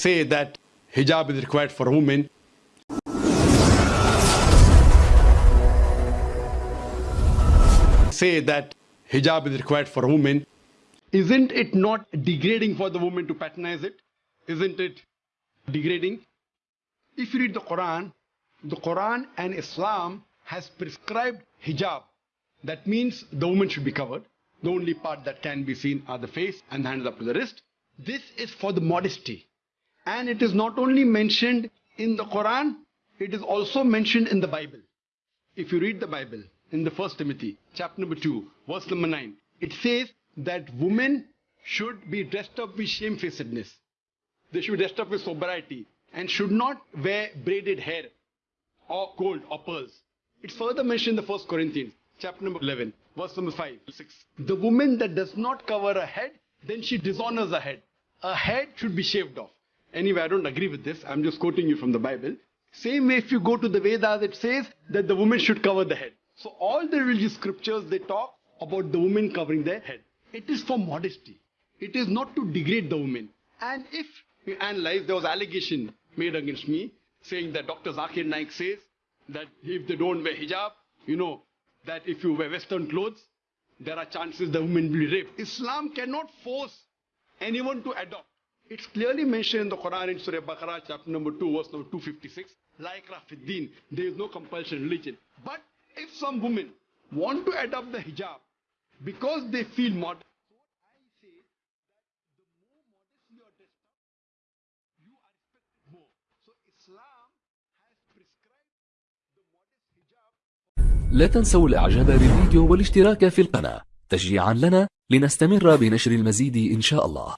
say that hijab is required for women. Say that hijab is required for women. Isn't it not degrading for the woman to patronize it? Isn't it degrading? If you read the Quran, the Quran and Islam has prescribed hijab. That means the woman should be covered. The only part that can be seen are the face and the hands up to the wrist. This is for the modesty. And it is not only mentioned in the Quran, it is also mentioned in the Bible. If you read the Bible in the first Timothy, chapter number 2, verse number 9, it says that women should be dressed up with shamefacedness. They should be dressed up with sobriety and should not wear braided hair or gold or pearls. It's further mentioned in the first Corinthians, chapter number 11, verse number 5, 6. The woman that does not cover her head, then she dishonors her head. Her head should be shaved off. Anyway, I don't agree with this. I'm just quoting you from the Bible. Same way, if you go to the Vedas, it says that the woman should cover the head. So all the religious scriptures, they talk about the woman covering their head. It is for modesty. It is not to degrade the woman. And if you analyze, there was allegation made against me saying that Dr. Zakir Naik says that if they don't wear hijab, you know, that if you wear western clothes, there are chances the woman will be raped. Islam cannot force anyone to adopt. It's clearly mentioned in the Quran in Surah Baqarah, chapter number 2, verse number 256. Like Rafiddin, there is no compulsion religion. But if some women want to adopt the hijab because they feel modest, لا تنسوا الاعجاب بالفيديو والاشتراك في القناة تشجيعا لنا لنستمر بنشر المزيد ان شاء الله